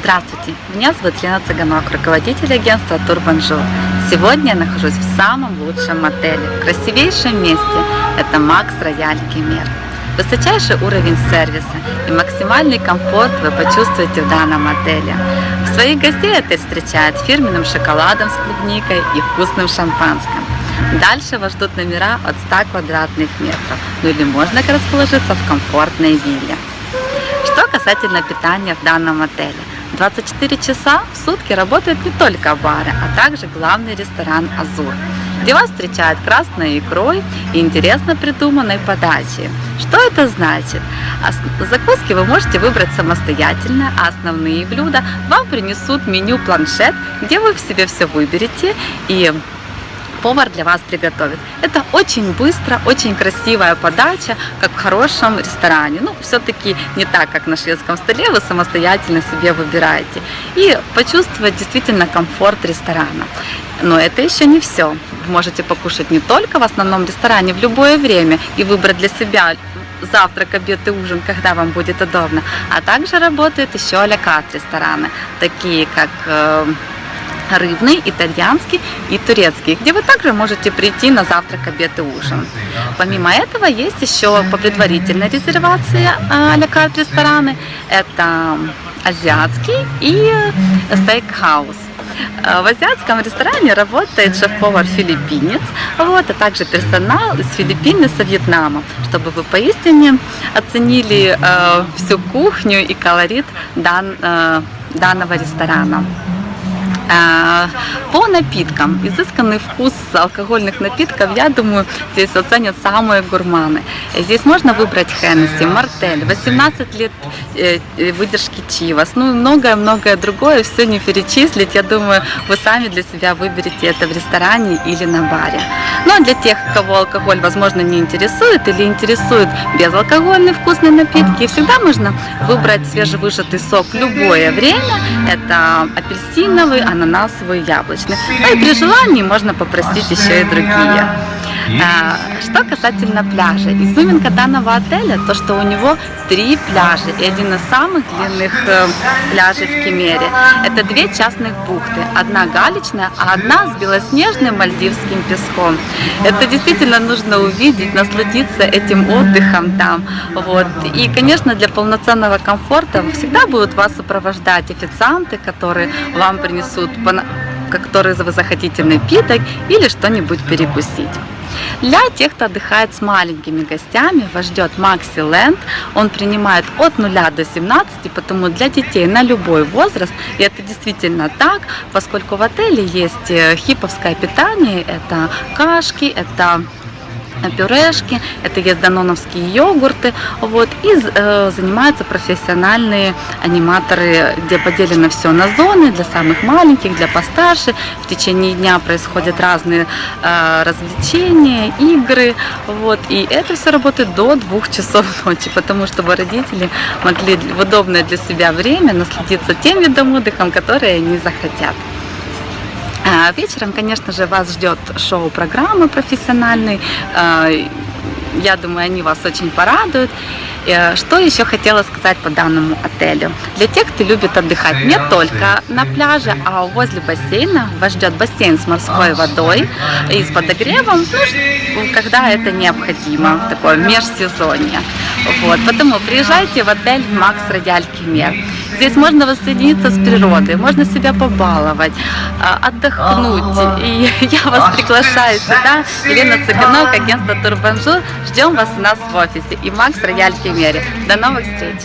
Здравствуйте, меня зовут Лена Цыганок, руководитель агентства Турбанжу. Сегодня я нахожусь в самом лучшем отеле, в красивейшем месте. Это Макс Рояль Кемер. Высочайший уровень сервиса и максимальный комфорт вы почувствуете в данном отеле. В своих гостей отель встречает фирменным шоколадом с клубникой и вкусным шампанским. Дальше вас ждут номера от 100 квадратных метров, ну или можно расположиться в комфортной вилле. Что касательно питания в данном отеле. 24 часа в сутки работают не только бары, а также главный ресторан «Азур», где вас встречают красной икрой и интересно придуманной подачей. Что это значит? Закуски вы можете выбрать самостоятельно, а основные блюда вам принесут меню-планшет, где вы в себе все выберете и повар для вас приготовит. Это очень быстро, очень красивая подача, как в хорошем ресторане. Ну, все-таки не так, как на шведском столе, вы самостоятельно себе выбираете. И почувствовать действительно комфорт ресторана. Но это еще не все. Вы можете покушать не только в основном ресторане, в любое время и выбрать для себя завтрак, обед и ужин, когда вам будет удобно. А также работают еще алякат рестораны, такие как э, рыбный, итальянский и турецкий, где вы также можете прийти на завтрак, обед и ужин. Помимо этого есть еще по предварительной резервации а-ля рестораны. Это азиатский и стейкхаус. В азиатском ресторане работает шеф-повар филиппинец, вот, а также персонал из Филиппин и со Вьетнама, чтобы вы поистине оценили э, всю кухню и колорит дан, э, данного ресторана. По напиткам, изысканный вкус алкогольных напитков, я думаю, здесь оценят самые гурманы. Здесь можно выбрать Хеннесси, Мартель, 18 лет э, выдержки Чивас, ну многое-многое другое, все не перечислить. Я думаю, вы сами для себя выберете это в ресторане или на баре. Ну а для тех, кого алкоголь, возможно, не интересует или интересует безалкогольные вкусные напитки, всегда можно выбрать свежевыжатый сок любое время. Это апельсиновый, ананасовый, яблочный. Ну и при желании можно попросить еще и другие. А, что касательно пляжа, изюминка данного отеля, то что у него три пляжа и один из самых длинных э, пляжей в Кемере. Это две частных бухты, одна галечная, а одна с белоснежным мальдивским песком. Это действительно нужно увидеть, насладиться этим отдыхом там. Вот. И, конечно, для полноценного комфорта всегда будут вас сопровождать официанты, которые вам принесут которые вы захотите напиток или что-нибудь перекусить. Для тех, кто отдыхает с маленькими гостями, вас ждет Maxi Land. Он принимает от 0 до 17, потому для детей на любой возраст. И это действительно так, поскольку в отеле есть э, хиповское питание, это кашки, это пюрешки, это есть даноновские йогурты, вот, и э, занимаются профессиональные аниматоры, где поделено все на зоны, для самых маленьких, для постарше, в течение дня происходят разные э, развлечения, игры, вот, и это все работает до двух часов ночи, потому чтобы родители могли в удобное для себя время насладиться тем видом отдыха, который они захотят. А вечером, конечно же, вас ждет шоу-программы профессиональной. А, я думаю, они вас очень порадуют. Э, что еще хотела сказать по данному отелю? Для тех, кто любит отдыхать не только на пляже, а возле бассейна, вас ждет бассейн с морской водой и с подогревом, ну, когда это необходимо, в такое межсезонье. Вот, поэтому приезжайте в отель Maxx Royal Kemer. Здесь можно воссоединиться с природой, можно себя побаловать, а, отдохнуть. И я вас приглашаю сюда. Елена Цыганок, агентство Тур Бонжур. Ждем вас у нас в офисе. И Maxx Royal Кемере. До новых встреч!